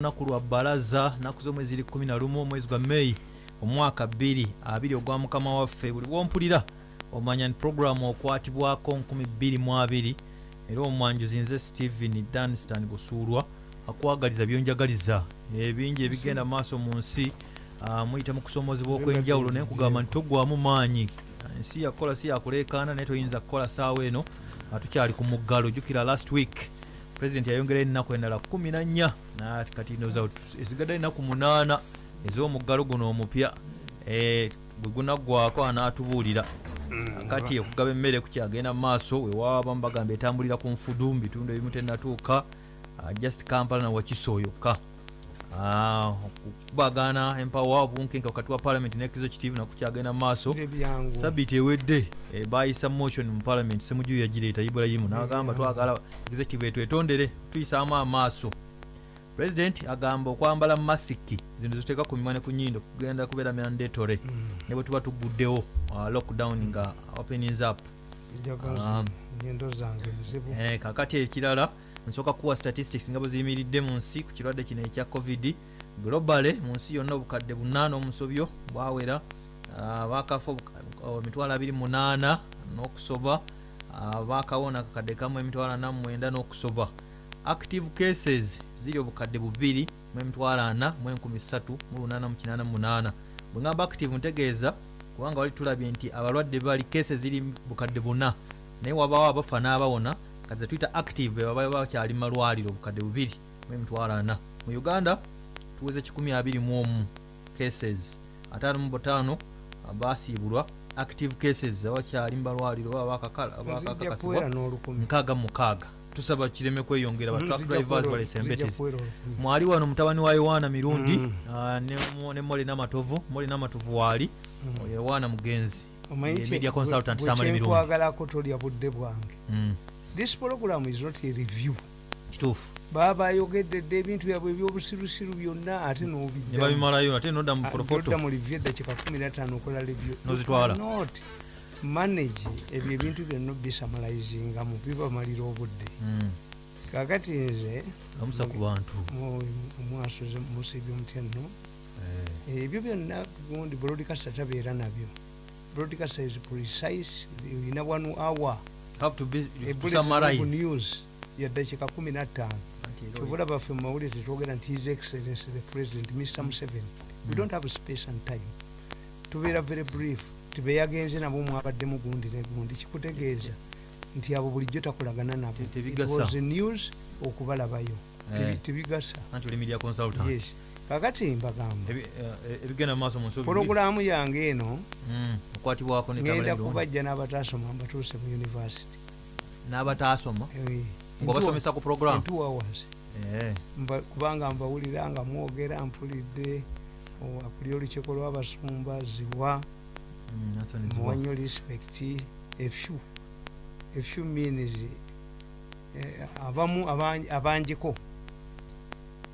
lunaku lwa bbalaza naku z'omwezi ri 11 omwezi gwa meyi omwaka 2 ogwa mukama waffe buli wompulira omanya ni puroguramu okwatibwako 22 era omwanjuzi nze stephen danstan busuulwa akwagaliza byonjagaliza. Ebingi ebigenda maaso mu nsi ah, muyita mu kusoomozebwa okw'enjawulo naye nkugamba nti togwamu maanyi. Ensi yakukola si yakuleekaana naye toyinza kukola saawa eno nga tukyali ku muggalo. Jjukira last week president yayongera ennaku endala 14 nati kati ndoza esigadde ennaku 8 ez'omuggalo guno omupya eh, bwe gunaggwako anaatubuulira. Kati okugaba emmere kukyagenda mu maaso wewabamu bagamba etambulira ku nfudu mu bitundu ebimu tenatuuka ah, just kampala nawakiso yokka Ah, okubagana empawa obunkenke wakati wa parliament ne executive nakukyagenda mu maaso. Sabiti ewedde eh, bayisa motion mu parliament semujuyu yagireeta ibulayimu nagamba twagala executive etwetondere tuyisaamu amaaso. President agamba okwambala masiki zino zituteeka ku mimwa ne ku nyindo kugenda kubeera mandatory ne bwe tuba tuguddewo uh, lockdown nga openings up. Ah. Eh, kakati ekirala nsooka kuwa statistics nga bwe ziyimiridde mu nsi ku kirwadde kino ekya covid. Globale mu nsi yonna obukadde bunaana omusobyo bwawera bakafa oh, emitwalo 28 n'okusoba Ah, bakawona akakadde kamu emitwalo 49 n'okusoba. Active cases ziri obukadde bubiri mu emitwalo 4 mu 1388 bwe ngamba active ntegeeza kubanga wali tulabye nti abalwadde bali cases ziri bukadde buna. Naye wabawo abafa n'abawona kaze tuyita active be baba bakyali mu malwaliro obukadde bubiri mu emitwalo ana mu uganda tuweze 121 cases 55 basiibulwa active cases abakyali mu balwaliro baba bakakala- nzija bakakakasibwa kuwera n'olukumi. nkaaga mu mukaaga tusaba kireme kweyongera ba truck nzija drivers nzija embetezi mwali wano mutabani wa yowaana mirundi Mm. ah, ne Mo- ne mole namatovu mole namatovu waali Mm. yowaana mugenzi media consultant bwe Mirundi. kyenkwagalako tolya budde bwange. Mm, this program is not a review. Kituufu. Baba bayogeddedde ebintu byabwe ebyobusirusiru byonna ate babimalayo ate nodda mu mu review eddakiika 15 okola. You cannot manage ebyo ebintu byonna bisamalizingamu bibamalira obudde. Mm, kakati nze lamusa ku bantu. omwasoze musibye mutya nno Eh, ebyo byonna gundi broadcaster tabeera nabyo. Broadcaster is precise ina one hour have to be to summarize. news yaddakiika 15 Anti era tubula baffe mu mawulire tetwogera nti his excellence the president mr museveni we don't have space and time. Tubeera very brief. Tibeyagenze nabo mwabaddemu gundi ne gundi. Kikutegeeza nti abo bulijjo takolagana nabo. It was news okubalabayo Tebi- Eh. kakati mbagamba eh, ebigenda mu maaso mu nsi pologulaamu yange eno Mm, okwatibwako ngenda kubajja n'abataasoma mbatuuse mu n'abataasoma? Eh, ngaobasomesa ku program? Eh, kubanga mbawulira nga mwogera mpulidde akuli olukiiko lw'abasumba ziwa mm, that's an easy muwa one. nnyo respect efyu efyu means eh, abamu abangi- abangiko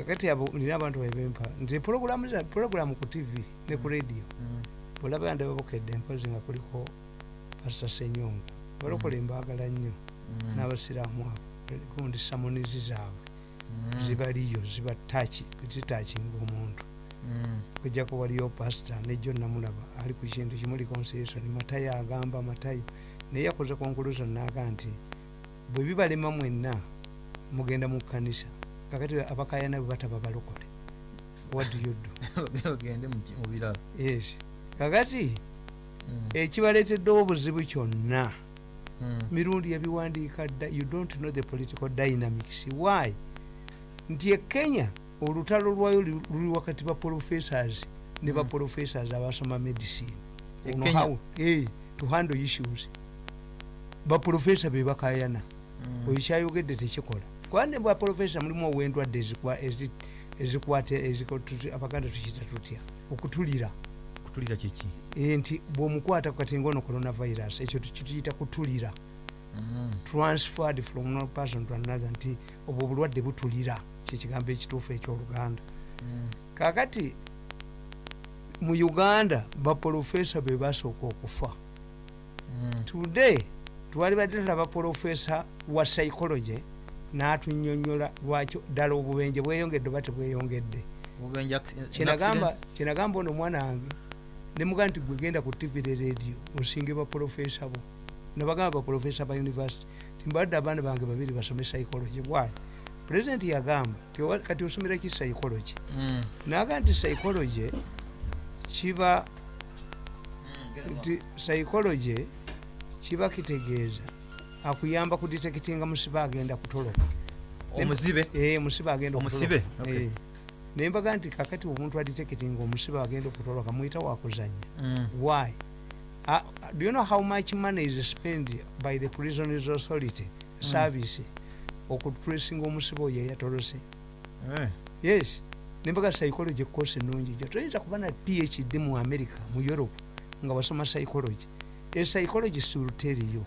kakati abo nina abantu bebempa nti pologulamu za- pologulamu ku tv ne ku radio. Mm, bwolaba yande babukedde mpozi nga kuliko pasita senyonga. Balokole mbaagala nnyo. Mm, n'abasiraamu abo. Gundi samonizi zaabwe. Mm, zibaliyo ziba tachi zitakinga omuntu. Mm, kujjako waliyo pasita nejjo namulaba ali ku kintu kimu reconciliation matayo agamba matayo naye yakoze conclusion naga nti bwe bibalema mwenna mugenda mu kkanisa kakati abakayana bwe bataba balokole. What do you do? Ogende mu ki- mu birala yes. Kakati Mm, ekibaleeteddewo obuzibu kyonna. Mm, mirundi yabiwandiika dda you don't know the political dynamics. Why? Nti e kenya olutalo lwayo lu- luli wakati ba professors ne ba Mm. professors abasoma medicine. E eh, to handle issues. Baprofesa be bakayana. Oyo kyayogedde tekikola kuba ne baprofesa mulimu owendwadde ezikwa- ezi- ezikwata abaganda tukiyita tutya okutulira kutulira kiki Eh, nti bw'omukwata kati ngaono coronavirus ekyo tukiyita kutulira. Mm, transferred from one person to another nti obwo obulwadde butulira. Kyekigambo ekituufu ekyoluganda mm, kakati mu uganda baprofesa be basooka okufa. Mm, today twali badde tulaba profesa wa psychology n'atunyonyola lwaki ddala obubenje bweyongedde oba tebweyongedde. Kyenagamba ono omwana wange nemuga nti gwegenda ku tv ne radio osinge baprofesa bo. Nabagamba baprofesa ba university timbadde abaana bange babiri basome psychology bwayi pulezidenti yagamba kati osomera ki psychology? Mm. naga nti psychology kiba nti psychology kiba kitegeeza akuyamba kuditekitinga musibe agenda kutoloka. Omuzibe? Eh, omusibe agenda Omusibe? Eh. naye mbaga nti kakati omuntu aditekitinga omusibe agenda okutoloka muyita wakuzanya Mm. why? Uh, do you know how much money is spent by the prisoners authority service okutracinga omusibe oyo eyatolose? Eh. yes. Nembaga psychology course nungi jo toyinza kuba na phd mu america mu europe nga wasoma psychology. A psychologist will tell you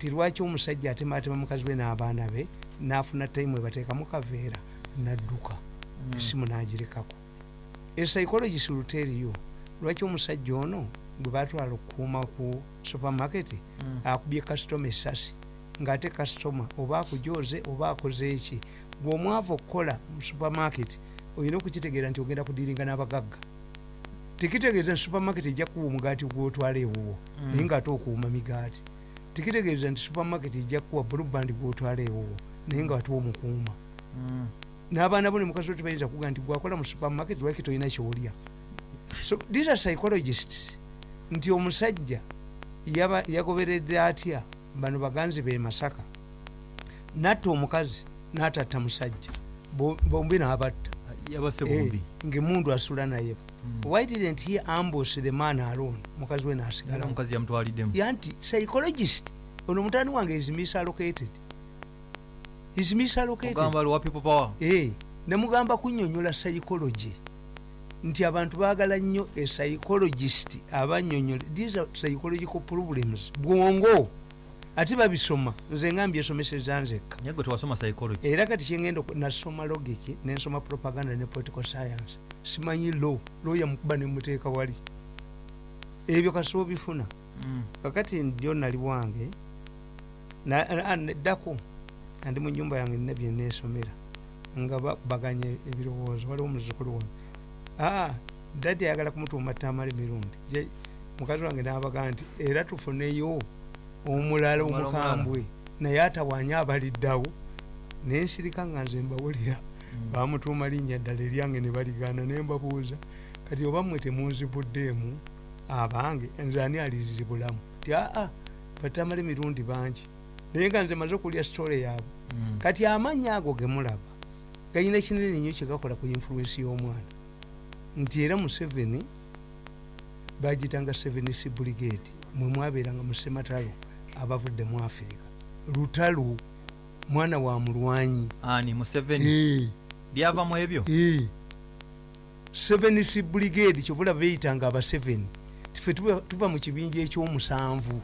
ti lwaki omusajja atematema mukazi we n'abaana be n'afuna time ebateekamu kaveera nadduka Mm. esimu nagirekako tell you lwaki omusajja ono gwe batwala okukuuma ku supermarket Mm. akubye kasitoma esasi ngaate kasitoma oba akujoze oba akoze eki bw'omwava okukola mu supermarket olina okukitegeera nti ogenda kudiringa n'abagagga tekitegeeza nti supermarket ejja kuwa omugaati gwotwala ewuwo Mm. naye ngaate okuwuma migaati tekitegeeza nti supermarket ejja kuwa buluband gwotwala ewuwo naye nga watiwa omukuuma. Mm. n'abaana bo ne mukazi we tebayinza kuga nti gwakola mu supermarket lwaki tolina kyolya? So these are psychologists nti omusajja yaba- yagoberedde atya? Bano baganzi be masaka. Natta omukazi n'atatta musajja. Bo- bombi n'abatta. Eh, bombi ng'emundu asula naye. Mm. Why didn't he ambush the man alone? Mukazi we Era n'asigala omukazi yamutwaliddemu yanti psychologist ono mutani wange is misallocated. Is misallocated. Power. Eh, nemugamba kunyonyola psychology. Nti abantu baagala nnyo a psychologist abanyonyola these are psychological problems. Bwongo ate babisoma nze nga mbyesomeseza nzekka era kati kyengenda nasoma logic nensoma propaganda ne political science. Simanyi law law yamukuba nemuteeka wali. Ebyo kasiba obifuna Mm. kakati ndio nali wange Na- na- neddako andi mu nyumba yange nina byenesomera nga baganye ebirowoozo waliwo omuzukulu wange aa dadi ayagala kumutuuma tamale mirundi Je- mukazi wange nabaga nti era tufuneyo omulala omukambwe. naye atawanya abaliddawo nensirika nga nze mbawulira. Mm. bamutuuma linnya ddala eryange ne baligaana ne mbabuuza kati oba mmwe temunzibuddeemu abange nze ani alizibulamu? Ti aa batamale mirundi bangi. Naye nga nze maze okulya sitole yaabwe. Mm. kati amannya ago gemulaba gayina kinene nnyo kyegakola ku influensi y'omwana. Nti era museveni bagitanga sevenc brigade mwe mwabeeranga mu sematalo abavudde mu afirika lutalo mwana wa mulwanyi. Ani museveni. Eh. lyava mu ebyo? Seventh brigade kyobulaba beyitanga aba seven tife tuva- mu kibinja ekyomusanvu.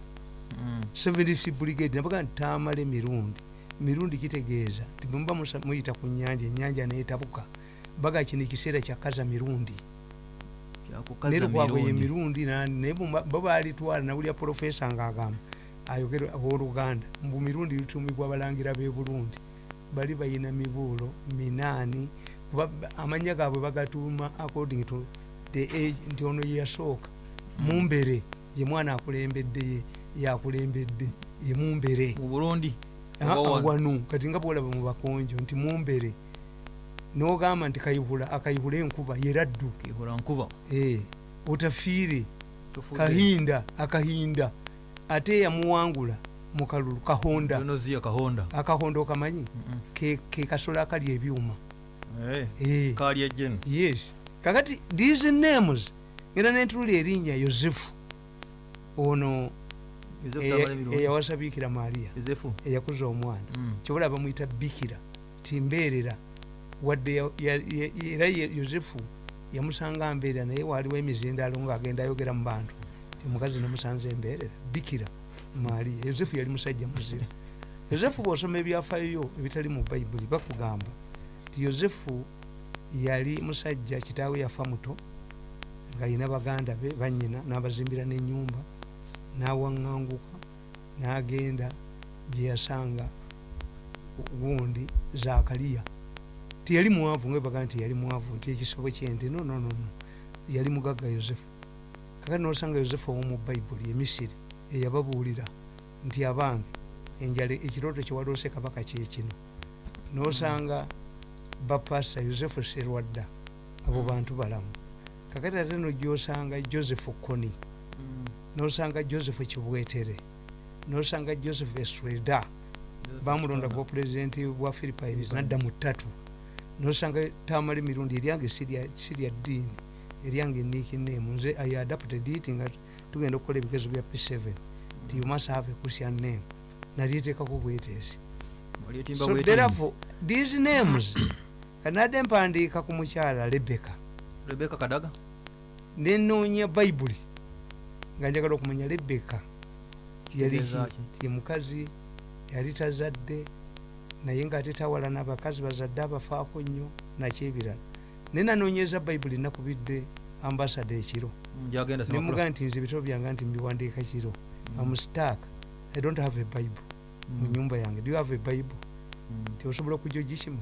Mm. seventh brigade nabaga nti tamala emirundi. Mirundi kitegeeza. Ti bwemuba muyita ku nyanja enyanja netabuka baga kino ekiseera kyakaza mirundi. Kyakukaza naye lwabwe ye mirundi. mirundi na- naye babalitwala nawulya profesa ngaagamba ayogera owooluganda mbu mirundi litumibwa abalangira b'e burundi bali bayina mibuulo minaani kuba ba- amanya gaabwe bagatuuma according to the age nti ono yeyasooka mumbere ye mwana akulembedde ye yakulembedde ye mumbere mu burundi? Wano? kati nga bwolaba mu bakonjo nti mumbere nogamba nti kayihula akayihula enkuba yeraddu Eh, otafiire kahinda akahinda ate yamuwangula mu kalulu kahonda. Akahonda okamanyi? Ke, kasolo akalya ebyuma. Eh, Eh, yes. Kakati these names era nentulula erinnya yosefu. Ono Yozefu Mirundi. eyawasa bikira yozefu eyakuza omwana. Mm. kyobola bamuyita bikira timbeerera wadde era yosefu yamusanga mbeerera naye waliwo emizindaalo ngaagenda ayogera mu bantu omukazi nemusanze embeerera bikira mariya yosefu yali musajja muzira. Yosefu bwosoma ebyafaayo ebitali mu bayibuli bakugamba ti yosefu yali musajja kitaawe yafa muto ng'alina baganda be banyina n'abazimbira n'ennyumba n'awaŋŋanguka n'agenda gye yasanga gundi zakaliya tiyali mwavu ngabaga nti yali mwavu nti ekisobo kyente no no no no yali mugagga yosefu kakati nosanga yosefu owomu bayibuli emisiri eyababuulira nti abange enjala ekirooto kyewaloose kabaka kyekino nosanga bapasa yosefu serwadda abo bantu balamu. Kakati ate nogyosanga joseph koni nosanga joseph kibwetere nosanga joseph esweda bamulonda kuba pulezidenti bwa philipines nadda mu ttatu nosanga tamala emirundi eryange sirya ddiini eryange nikinemu nze i adapted it nga tugenda okukola ebigezo bya p7 ti you must have a christian name. Nalyetekako bweteesi so therefore these names kanadde mpandiika ku mukyala rebeka rebeka kadaga? Nenoonya bayibuli nga njagala okumanya ki? ye mukazi yali tazadde naye ngaate tawala n'abakazi bazadde abafaako nnyo nakyebirala naye nanoonyeza bayibuli nakubidde ambasada ekiro gyagenda nemugaa nti nze ebitabo byange nti mbiwandiika kiro amustak i don't have a bible mu nyumba yange. Do you have a bible? Tiosobola okujja ogikima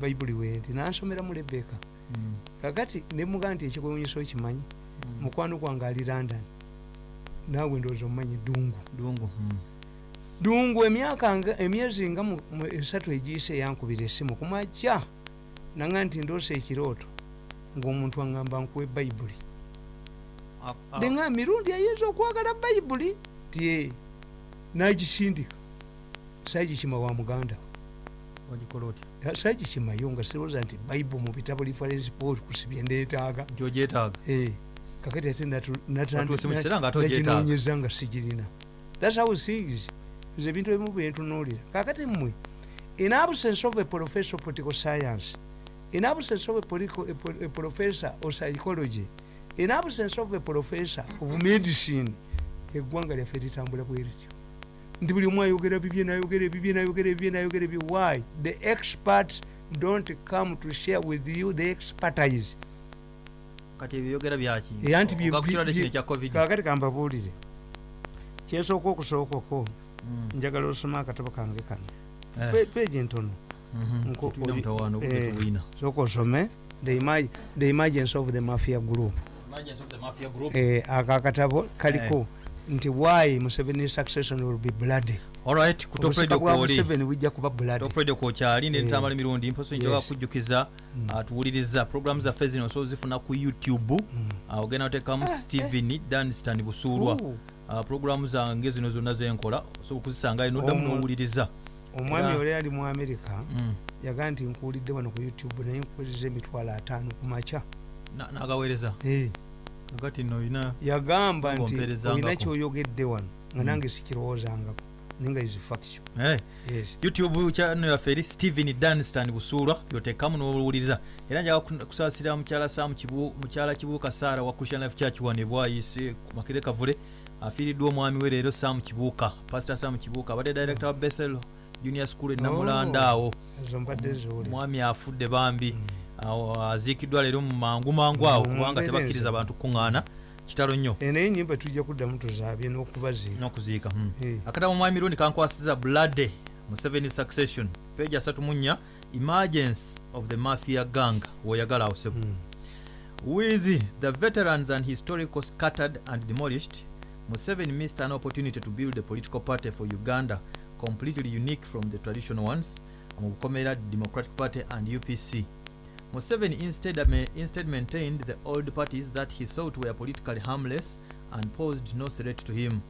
bayibuli wenti nansomeramu rebeka kakati nemugaa nti ekikwewunyisa okimanyi? Mukwano gwange ali london. Naawe ndowooza omumanyi dungu. Dungu dungu emyaka emyezi nga esatu egiyise eyankubira essimu. Kumakya nanga nti ndoosa ekirooto ngaomuntu aŋŋamba nkuwa ebayibuli denga mirundi ayinza okwagala bayibuli tie nagisindika sagikima wa muganda sagikimayo nga sirowooza nti bayibu mu bitabo reference paul kusibye ndeetaaga. Eh, kakati ate kiseera nga sigirina. Thats how things nze ebintu ebimu byentunuulira kakati mmwe in absence of a professor of political science in absence of a, political, a, a professor of psychology in absence of a professor of medicine eggwanga lyaffe litambula bwe lityo nti buli omu ayogera bibye nayogera ebibye nayogera ebibye nayogera ebibye why? The experts don't come to share with you the expertise. Kati ebyogera byaki Era nti bye- Nga ku kirwadde bye- kino ekya covid. kakati kambabuulire kyesooka okusookako Mm. njagala osoma akatabo kange kano. Eh, Pe- peegi ntono mhm. eh. sooka osome the emergence of the mafia group. Eh, ako akatabo kaliko nti why museveni succession will be bloody alright ku top obusika radio bwa kwoli museveni bujja kuba bloody top radio kwokyali Eh. nentambala emirundi mposo njoga Yes. kujjukiza Mm. ah, tuwuliriza programu zaffe zino osobola zifuna ku youtube Mm. Ah, ogenda otekamu stephen danstan busuulwa Ah, programu zange zino zonna zenkola osobola okuzisangayo noddamu Omu- nowuliriza omwami oli ali mu america Mm. yagaa nti nkuwulidde wano ku youtube naye nkuwuliriza emitwalo ataano ku makya. Na- nagaweereza? Agati nno olina yagamba nti olina kyoyogedde wano nga Mm. nange sikirowoozangako ninga is faction Eh, yes. Youtube channel yaffe eri stephen danstan busuulwa byotekamu nowuliriza era njaga ku- kusaasira mukyala Kibu- mukyala kibuuka saara wa christian life church wano ebwayise ku makere kavule afiiriddwa omwami we leero samu kibuuka pastor samu kibuuka abadde director wa bethel junior school enamulanda awo. mbadde zooli omwami afudde bambi. Awo aziikiddwa leero mu mangu mangu awo Mm, kubanga tebakkiriza bantu kuŋŋaana kitalo nnyo. Eh, naye nyimba tujja kuddamu tuzaabye n'okubaziika. N'okuziika mm. Eh, akatabo mwami rundi kankwasiza blood museveni succession. Page asatu mu nnya emergence of the mafia gang woyagala awo sebo mm. with the veterans and historical scattered and demolished museveni missed an opportunity to build a political party for uganda completely unique from the traditional ones mu democratic party and upc museveni instead, uh, instead maintained the old parties that he thought were politically harmless and posed no threat to him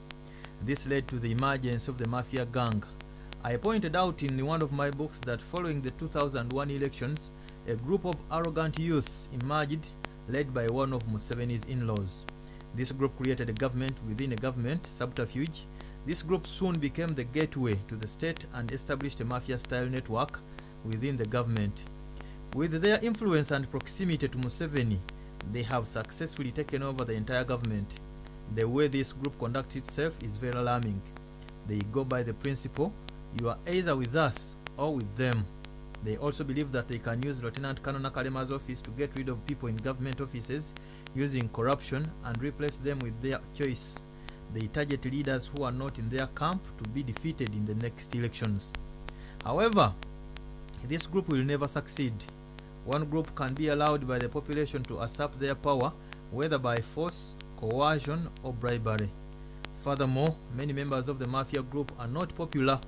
this led to the emergence of the mafia gang i pointed out in one of my books that following the 2001 elections a group of arrogant youths emerged led by one of Museveni's in-laws. This group created a government within a government subterfuge. This group soon became the gateway to the state and established a mafia-style network within the government. With their influence and proximity to Museveni, they have successfully taken over the entire government. The way this group conducts itself is very alarming. They go by the principle, you are either with us or with them. They also believe that they can use Lieutenant Colonel Nakalema's office to get rid of people in government offices using corruption and replace them with their choice. They target leaders who are not in their camp to be defeated in the next elections. However, this group will never succeed. One group can be allowed by the population to usurp their power, whether by force, coercion, or bribery. Furthermore, many members of the mafia group are not popular.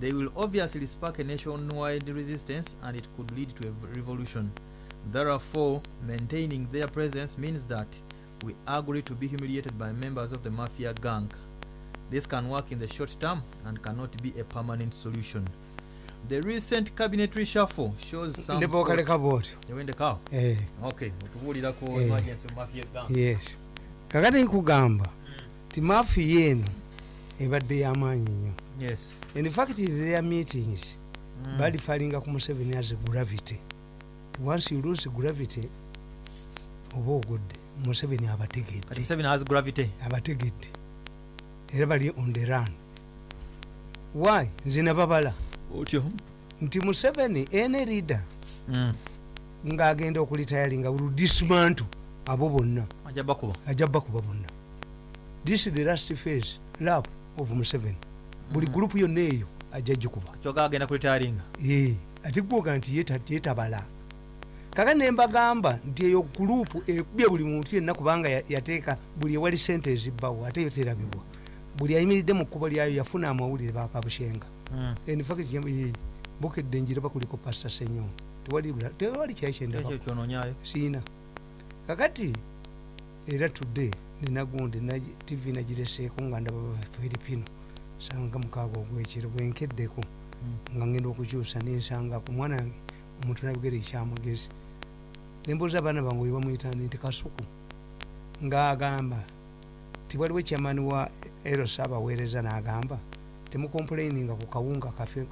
They will obviously spark a nationwide resistance and it could lead to a revolution. Therefore, maintaining their presence means that we agree to be humiliated by members of the mafia gang. This can work in the short term and cannot be a permanent solution. The recent cabinet reshuffle shows some ne bwokaleka bwotyo yawendekaawo Eh, okay otubuulirako Eh. emergency mafia gang. Yes. Kakati nkugamba ti mafiya eno ebadde y'amaanyi nnyo. Yes. In fact their meetings. Mm. bali falinga ku museveni as gravity. Once you lose gravity oba ogudde museveni kati abategedde museveni has gravity. Abategedde. Era bali on the run. Why? Nze nababala otyo? Nti museveni ene leader Mm. ng'agenda okulitayalinga ludismanto abo bonna. Ajja bakuba. Ajja bakuba bonna. This is the last phase lap of museveni. Buli gurupu yonna eyo ajja gikuba. Kyoga agenda kulitayalinga ate gwoga nti yeta- yetabala kaka nembagamba nti eyo gurupu ekubye buli muntu yenna kubanga ya- yateeka buli ewali sente ezibbawo ate yo terabibwa. Buli ayimiridde mu kkubo lyayo yafuna amawulire bakabushenga Mm. enfakti bukedde enjira bakuliko pasta senyo. Tewali bula- tewali kyali kyendaba ekyo kyonoonyayo siina. Kakati era tudde ninagundi na- tv nagireseeko nga ndaba filipino. Sanga mukaaga ogwekiro bwenkeddeko nga ngenda okukyusa nensanga ku mwana wange omuntu nabigere ekyamagezi nembuuza abaana bange we bamwyitani nti kasuku. Ng'agamba ti waliwo ekyamaani wa eros abaweereza n'agamba temukomplaininga ku kawunga kafuna